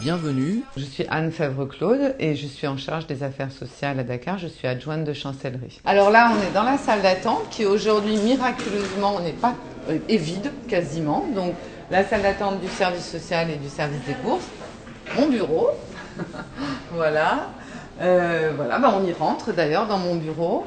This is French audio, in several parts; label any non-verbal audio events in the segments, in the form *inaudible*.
Bienvenue. Je suis Anne Fèvre-Claude et je suis en charge des affaires sociales à Dakar. Je suis adjointe de chancellerie. Alors là, on est dans la salle d'attente qui aujourd'hui, miraculeusement, n'est pas euh, est vide quasiment. Donc la salle d'attente du service social et du service des courses. Mon bureau. *laughs* voilà. Euh, voilà, bah, on y rentre d'ailleurs dans mon bureau.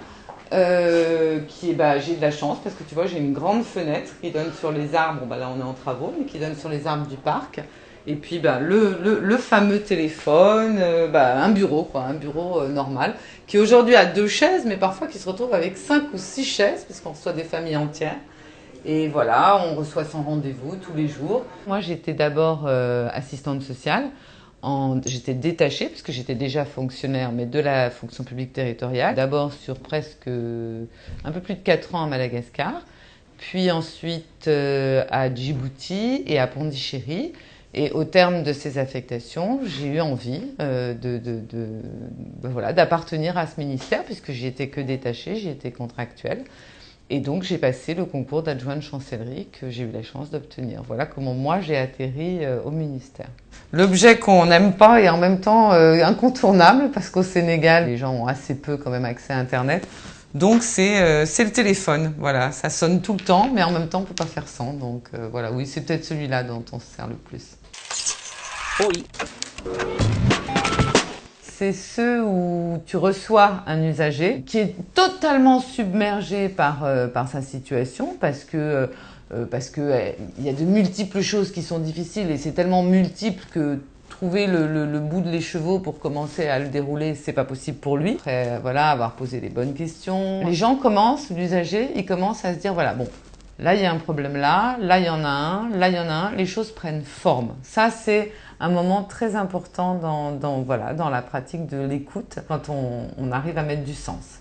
Euh, qui est, bah, j'ai de la chance parce que tu vois, j'ai une grande fenêtre qui donne sur les arbres. bah, là, on est en travaux, mais qui donne sur les arbres du parc. Et puis, bah, le, le, fameux téléphone, euh, bah, un bureau, quoi, un bureau euh, normal, qui aujourd'hui a deux chaises, mais parfois qui se retrouve avec cinq ou six chaises, parce qu'on reçoit des familles entières. Et voilà, on reçoit son rendez-vous tous les jours. Moi, j'étais d'abord assistante sociale. J'étais détachée, puisque j'étais déjà fonctionnaire, mais de la fonction publique territoriale. D'abord sur presque un peu plus de 4 ans à Madagascar, puis ensuite euh, à Djibouti et à Pondichéry. Et au terme de ces affectations, j'ai eu envie euh, de ben voilà, d'appartenir à ce ministère, puisque j'y étais que détachée, j'y étais contractuelle. Et donc j'ai passé le concours d'adjoint de chancellerie que j'ai eu la chance d'obtenir. Voilà comment moi j'ai atterri euh, au ministère. L'objet qu'on n'aime pas est en même temps euh, incontournable parce qu'au Sénégal, les gens ont assez peu quand même accès à Internet. Donc c'est euh, le téléphone, voilà, ça sonne tout le temps, mais en même temps on peut pas faire sans. Donc euh, voilà, oui, c'est peut-être celui-là dont on se sert le plus. Oui. C'est ceux où tu reçois un usager qui est totalement submergé par, euh, par sa situation parce que euh, euh, y a de multiples choses qui sont difficiles et c'est tellement multiple que trouver le, le, le, bout de l'écheveau pour commencer à le dérouler, c'est pas possible pour lui. Après, voilà, avoir posé les bonnes questions. Les gens commencent, l'usager, il commence à se dire, voilà, bon, là il y a un problème là, là il y en a un, là il y en a un, les choses prennent forme. Ça c'est un moment très important dans, dans, voilà, dans la pratique de l'écoute, quand on, on arrive à mettre du sens.